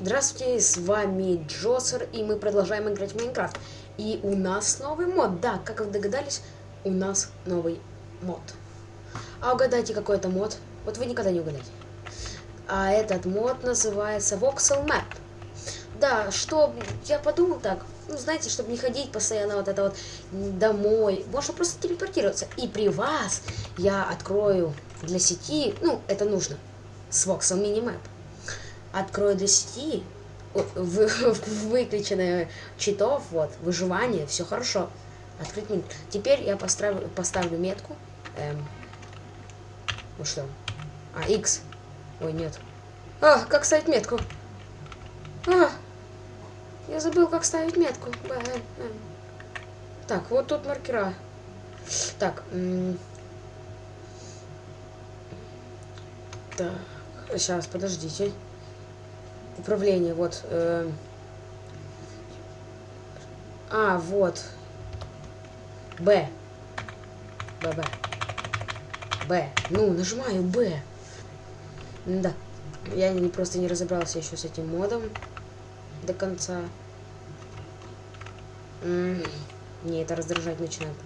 Здравствуйте, с вами Джосер, и мы продолжаем играть в Майнкрафт. И у нас новый мод, да, как вы догадались, у нас новый мод. А угадайте, какой это мод? Вот вы никогда не угадаете. А этот мод называется Voxel Map. Да, что, я подумал так, ну, знаете, чтобы не ходить постоянно вот это вот домой, можно просто телепортироваться. И при вас я открою для сети, ну, это нужно, с Voxel Minimap открою для сети, вы, выключенные читов, вот, выживание, все хорошо. Открыть меню. Теперь я поставлю, поставлю метку. Эм, ну что? А, X. Ой, нет. А, как ставить метку? А, я забыл, как ставить метку. Б, э, э. Так, вот тут маркера. Так. Так, сейчас, подождите управление, вот. Э, а, вот. Б. Б, Б. Б. Ну, нажимаю Б. Да. Я не, просто не разобрался еще с этим модом до конца. М -м, мне это раздражать начинает.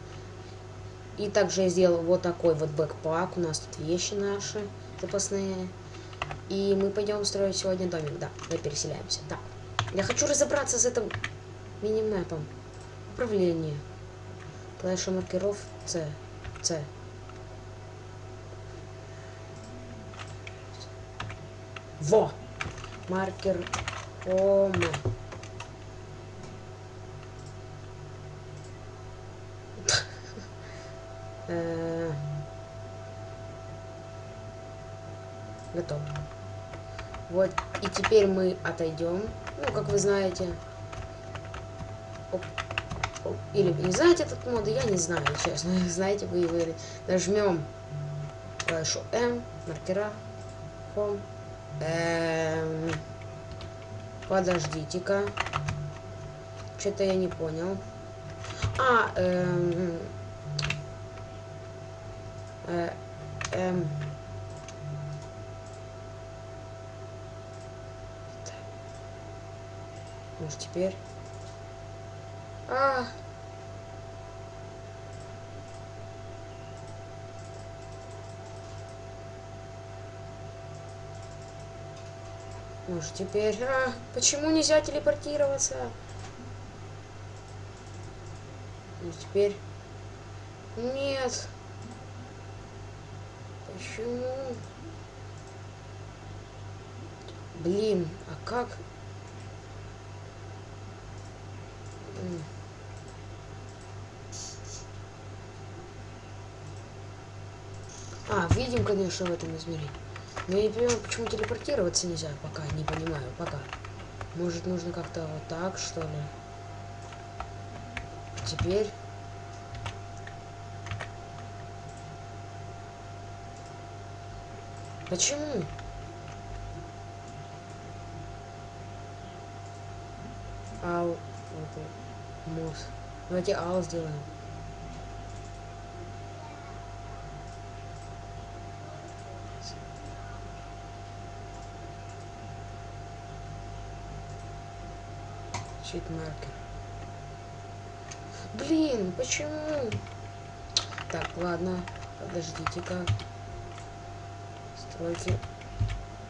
И также я сделал вот такой вот бэкпак. У нас тут вещи наши запасные. И мы пойдем строить сегодня домик. Да, мы переселяемся. Да. Я хочу разобраться с этим мини-мэпом. Управление. Клавиша маркеров С. С. Во! Маркер Home. Э, готово. Вот, и теперь мы отойдем. Ну, как вы знаете. Оп. Оп. Или не знаете этот мод, я не знаю, честно. Знаете вы его Нажмем клавишу М, маркера, Home. Эм, Подождите-ка. Что-то я не понял. А, эм, э, эм, Может теперь... А! Может теперь... А, почему нельзя телепортироваться? Может теперь... Нет. Почему? Блин, а как... А, видим, конечно, в этом измерении. Но я не понимаю, почему телепортироваться нельзя, пока не понимаю, пока. Может, нужно как-то вот так, что ли? Теперь... Почему? Ау, вот, мус. Давайте ау сделаем. Читмаркер. Блин, почему? Так, ладно, подождите-ка. Стройки.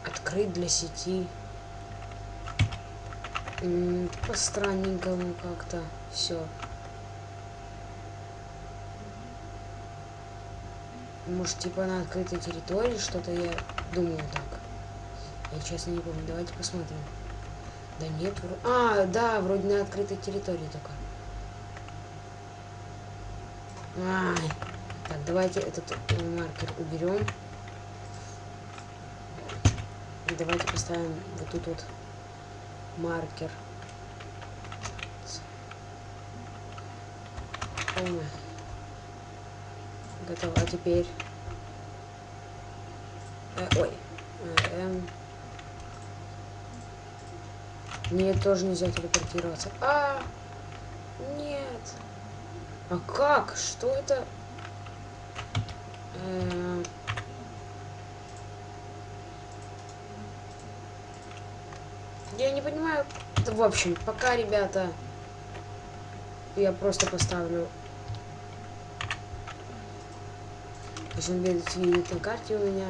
Открыть для сети. По странненькому как-то все. Может, типа на открытой территории что-то я думаю так. Я честно не помню. Давайте посмотрим. Да нет, а, да, вроде на открытой территории только. Ай. Так, давайте этот маркер уберем. И давайте поставим вот тут вот маркер. Ой. Готово. А теперь... Э, ой. Э, эм. Мне тоже нельзя телепортироваться. А, нет. А как? Что это? Я не понимаю. В общем, пока, ребята, я просто поставлю... Он видит, видит на карте у меня,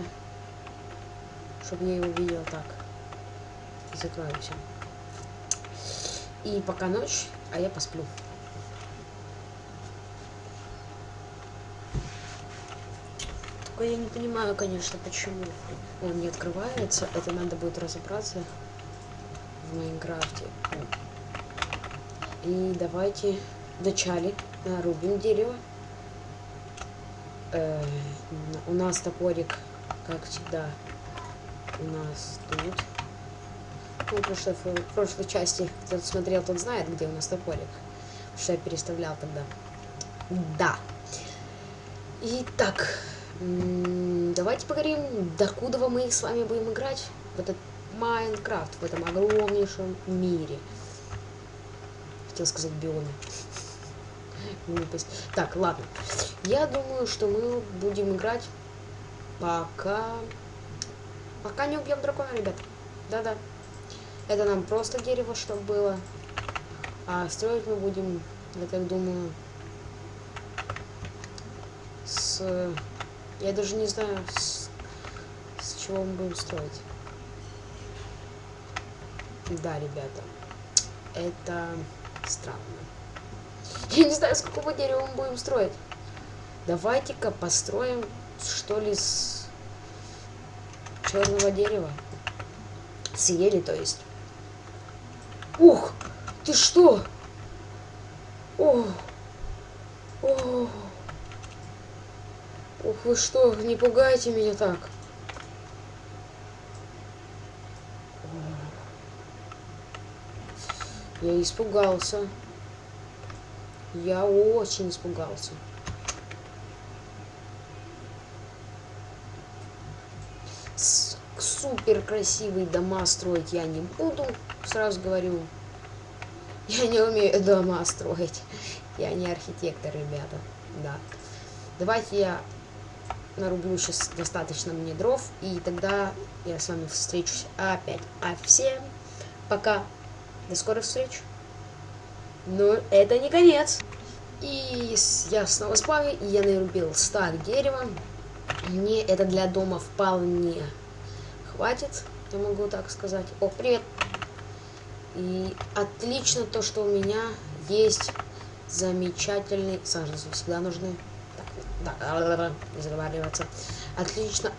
чтобы я его видел так. Закрою все. И пока ночь, а я посплю. Только я не понимаю, конечно, почему он не открывается. Это надо будет разобраться в Майнкрафте. И давайте вначале нарубим дерево. Э, у нас топорик, как всегда, у нас тут. Ну, прошлой, в прошлой части, кто смотрел, тот знает, где у нас. Потому что я переставлял тогда. Да. Итак, давайте поговорим, докуда мы с вами будем играть в этот Майнкрафт, в этом огромнейшем мире. Хотел сказать биоме. Глупость. Так, ладно. Я думаю, что мы будем играть пока... Пока не убьем дракона, ребят. Да-да. Это нам просто дерево, чтобы было. А строить мы будем, я так думаю, с... Я даже не знаю, с, с чего мы будем строить. Да, ребята, это странно. Я не знаю, с какого дерева мы будем строить. Давайте-ка построим, что ли, с черного дерева. Съели, то есть. Ух, ты что? О, о, ух, вы что, не пугайте меня так. Я испугался. Я очень испугался. С супер красивые дома строить я не буду. Сразу говорю. Я не умею дома строить. Я не архитектор, ребята. Да. Давайте я нарублю сейчас достаточно мне дров, и тогда я с вами встречусь опять. А всем пока. До скорых встреч. Но это не конец. И я снова с и я нарубил стак дерева. Мне это для дома вполне хватит, я могу так сказать. О, привет! И отлично то, что у меня есть замечательный... Саженцы всегда нужны. Так, да, не заговариваться. Отлично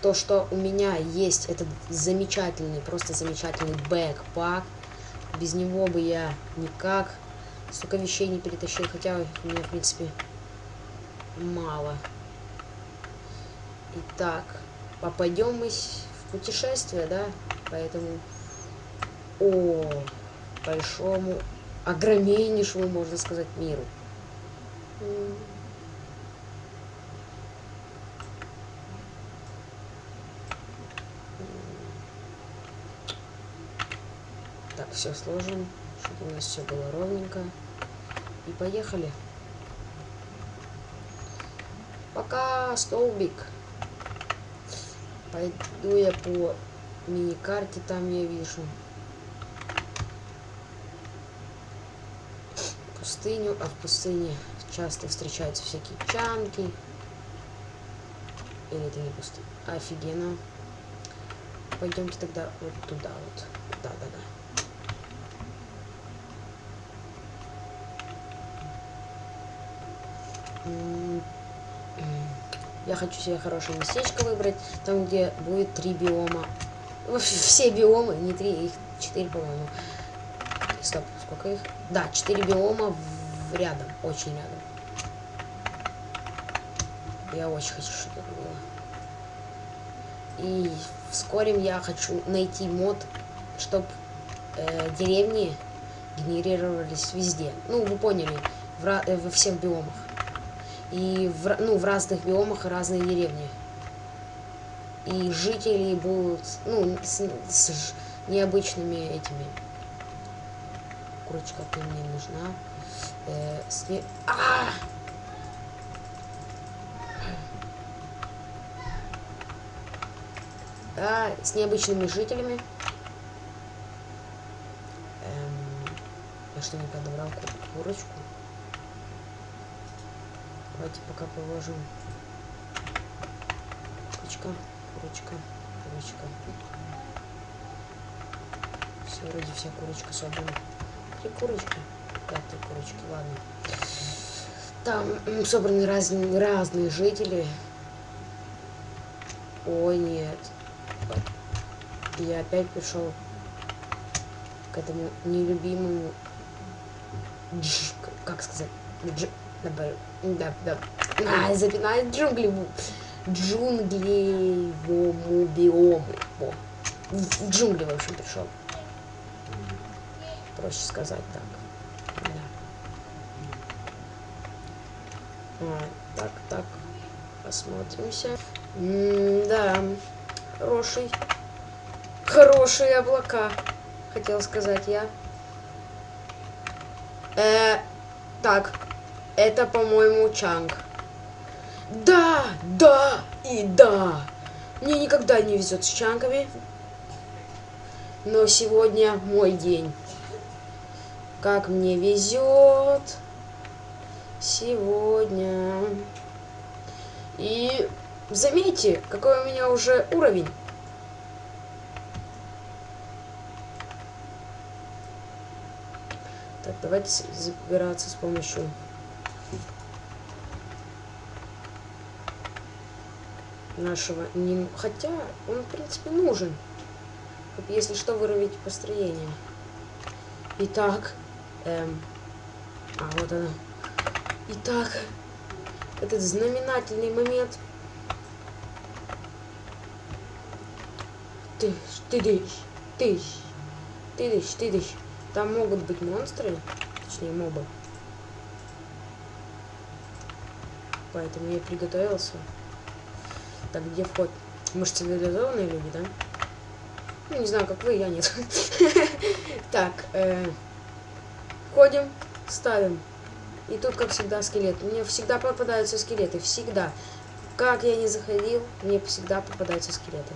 то, что у меня есть этот замечательный, просто замечательный бэкпак без него бы я никак столько вещей не перетащил, хотя у меня, в принципе, мало. Итак, попадем мы в путешествие, да? Поэтому о большому, огромнейшему, можно сказать, миру. все сложим, чтобы у нас все было ровненько. И поехали. Пока столбик. Пойду я по мини-карте, там я вижу. Пустыню, а в пустыне часто встречаются всякие чанки. Или это не пустыня? Офигенно. Пойдемте тогда вот туда вот. Да-да-да. Я хочу себе хорошее местечко выбрать, там, где будет три биома. Все биомы, не три, их четыре, по-моему. Стоп, сколько их? Да, четыре биома. Рядом, очень рядом. Я очень хочу, чтобы это было. И вскоре я хочу найти мод, чтобы э, деревни генерировались везде. Ну, вы поняли, в, э, во всех биомах. И в, ну, в разных биомах разные деревни. И жители будут, ну, с, с необычными этими. Курочка ты мне нужна. Э, с не... а, -а, а! с необычными жителями. что не подобрал ку- курочку. Давайте пока положим. Курочка, курочка, курочка. Все, вроде вся курочка собрана. Три курочки. Три курочки, ладно. Там собраны разные, разные жители. Ой, нет. Я опять пришел к этому нелюбимому дж- как сказать дж- да, да. А, запинает джунглеву джунглевому биому в джунгли в общем пришел проще сказать так да. Так так посмотримся. М, да хороший хорошие облака хотел сказать я. Э, так это по-моему чанг. Да да и да. Мне никогда не везет с чангами но сегодня мой день. Как мне везет сегодня. И заметьте какой у меня уже уровень. Так, давайте забираться с помощью... нашего не хотя он в принципе нужен. Если что выровнять построение. Итак эм, а вот она итак этот знаменательный момент ты ты дышь ты ты дышь ты дышь там могут быть монстры, точнее мобы. Поэтому я приготовился. Так, где вход? Мы же цивилизованные люди, да? Ну, не знаю, как вы, я нет. Так, э, входим, ставим. И тут, как всегда, скелет. Мне всегда попадаются скелеты, всегда. Как я не заходил, мне всегда попадаются скелеты.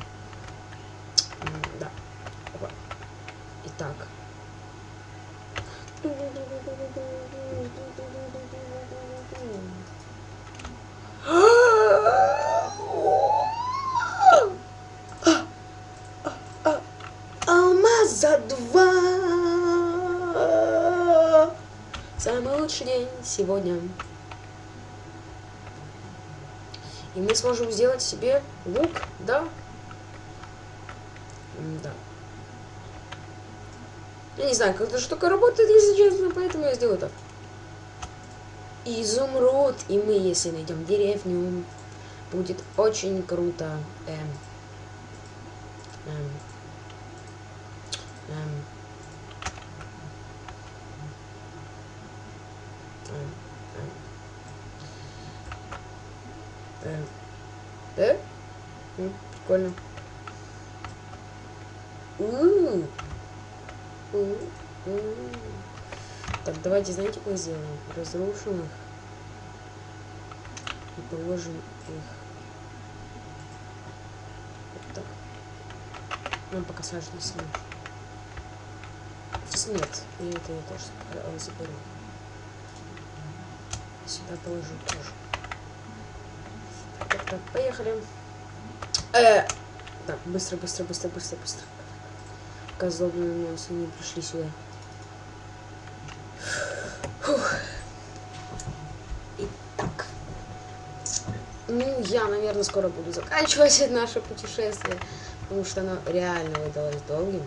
Сегодня. И мы сможем сделать себе лук, да? Да. Я не знаю, как эта штука работает, если честно, поэтому я сделаю так. Изумруд. И мы, если найдем деревню, будет очень круто. Эм. Эм. Эм. Эм. Эм. Э? Прикольно. Так, давайте, знаете, как сделаем? Разрушим их. И положим их. Вот так. Нам пока сложно с ним. Сейчас нет. И это я тоже э, заберу. Сюда положу тоже. Так, так, поехали. Э, так, быстро, быстро, быстро, быстро, быстро. Пока злобные монстры не пришли сюда. Фух. Итак. Ну, я, наверное, скоро буду заканчивать наше путешествие, потому что оно реально выдалось долгим.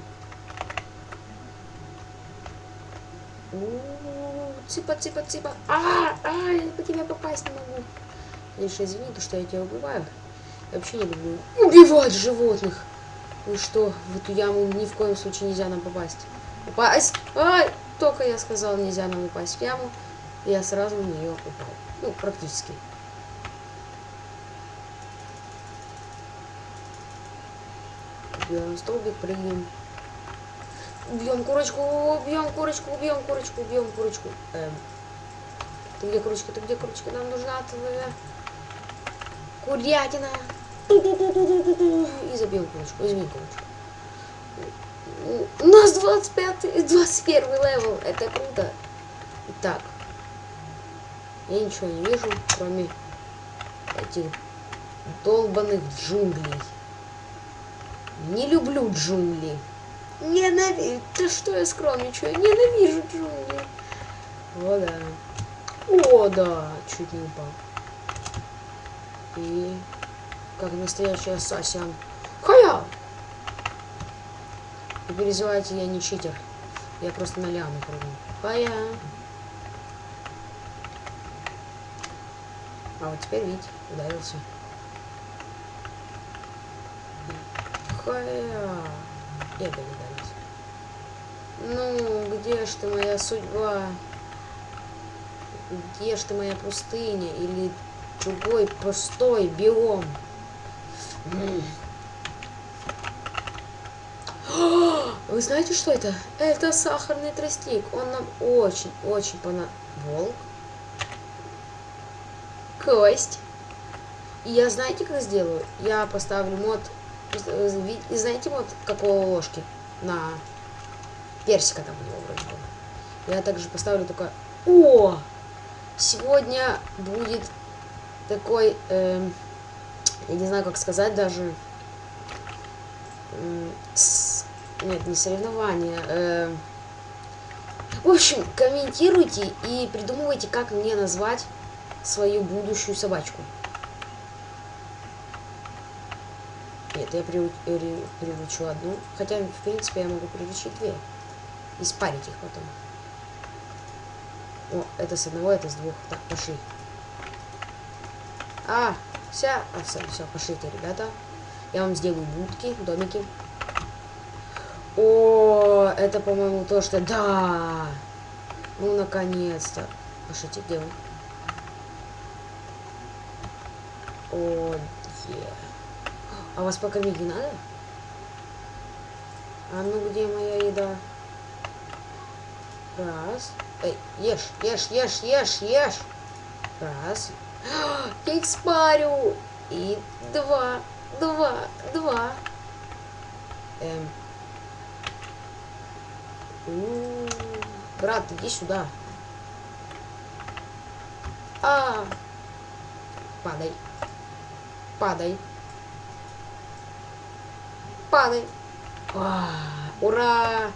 Цыпа, цыпа, цыпа. А, а, я по тебе попасть не могу. Конечно, извини, то, что я тебя убиваю. Вообще не люблю убивать животных. Ну что, в эту яму ни в коем случае нельзя нам попасть. Упасть! Ай! Только я сказал, нельзя нам упасть в яму, я сразу в нее упал. Ну, практически. Убьем столбик, прыгнем. Убьем курочку, убьем курочку, убьем курочку, убьем курочку. Эм. Ты где курочка, ты где курочка? Нам нужна твоя курятина. И забьем курочку, возьми курочку. У нас 25 21 level. Это круто. Итак. Я ничего не вижу, кроме этих долбанных джунглей. Не люблю джунгли. Ненавижу. Да что я скромничаю? Ненавижу джунгли. О, да. О, да. Чуть не упал. И как настоящий ассасин. Хая! Не переживайте, я не читер. Я просто на ляму прыгну. Хая! А вот теперь, видите, ударился. Хая! Я бы не Ну, где ж ты моя судьба? Где ж ты моя пустыня? Или другой пустой биом? Вы знаете, что это? Это сахарный тростник. Он нам очень-очень понадобится. Волк. Кость. И я знаете, как сделаю? Я поставлю мод... И знаете мод какого ложки? На персика там у него вроде бы. Я также поставлю только... О! Сегодня будет такой... Э, я не знаю, как сказать даже... Нет, не соревнования. Э, в общем, комментируйте и придумывайте, как мне назвать свою будущую собачку. Нет, я приручу одну. Хотя, в принципе, я могу приручить две. И спарить их потом. О, это с одного, это с двух. Так, пошли. А, вся... А, все, все, пошлите, ребята. Я вам сделаю будки, домики. О, это, по-моему, то, что... Да! Ну, наконец-то. Пошлите, где вы? О, е. А вас покормить не надо? А ну где моя еда? Раз. Эй, ешь, ешь, ешь, ешь, ешь. Раз. Я их спарю. И два, два, два. Эм. У -у -у. Брат, иди сюда. А, падай. Падай. Падай. А, ура!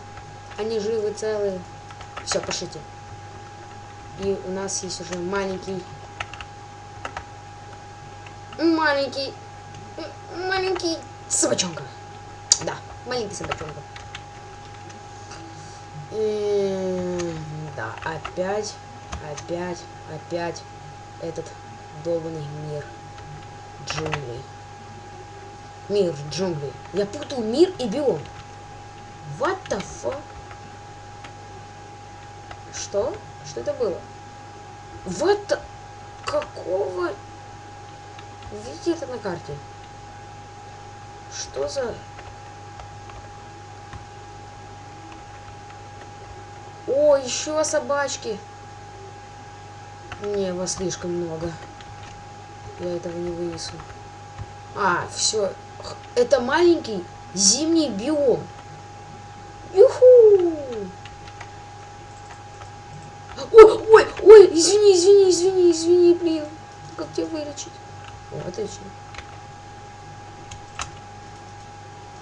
Они живы, целые. Все, пошлите. И у нас есть уже маленький... Маленький... Маленький собачонка. Да, маленький собачонка. И, да, опять, опять, опять этот долбанный мир джунглей. Мир джунглей. Я путаю мир и биом. What the fuck? Что? Что это было? Вот какого... Видите это на карте? Что за... О, еще собачки. Не, вас слишком много. Я этого не вынесу. А, все. Это маленький зимний биом. Юху! Ой, ой, ой, извини, извини, извини, извини, блин. Как тебя вылечить? О, отлично.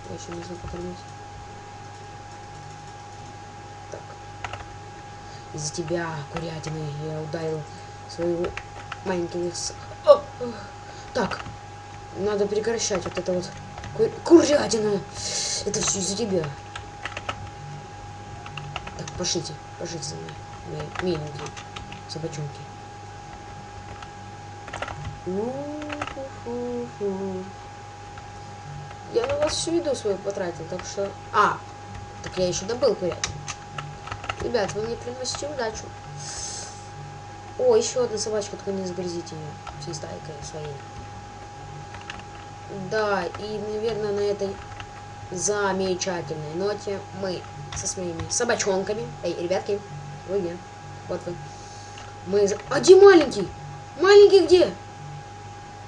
Я еще нужно покормить. Так. Из-за тебя, курятины, я ударил своего маленького... Так, надо прекращать вот это вот курятина. Это все из-за тебя. Так, пошлите, пошлите за мной миленькие собачонки. Я на вас всю еду свою потратил, так что... А, так я еще добыл курятину. Ребят, вы мне приносите удачу. О, еще одна собачка, только не загрызите ее всей стайкой своей. Да, и, наверное, на этой замечательной ноте мы со своими собачонками... Эй, ребятки, вы где? Вот вы. Мы... А где маленький? Маленький где?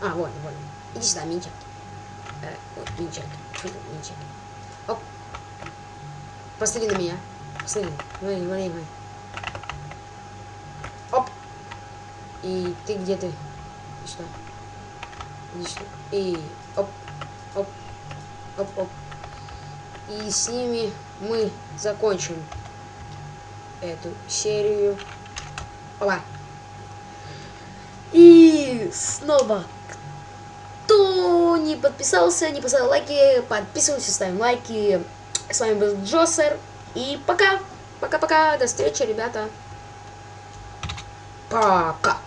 А, вон, вон. Иди сюда, Минчак. Э, вот, Минчак. Минчак. Оп. Посмотри на меня. Посмотри. Смотри, смотри, смотри. Оп. И ты где ты? Иди сюда. Иди сюда. И оп. Оп. Оп, оп. И с ними мы закончим эту серию. Опа. И снова, не подписался, не поставил лайки, подписываемся, ставим лайки. С вами был Джосер. И пока. Пока-пока. До встречи, ребята. Пока.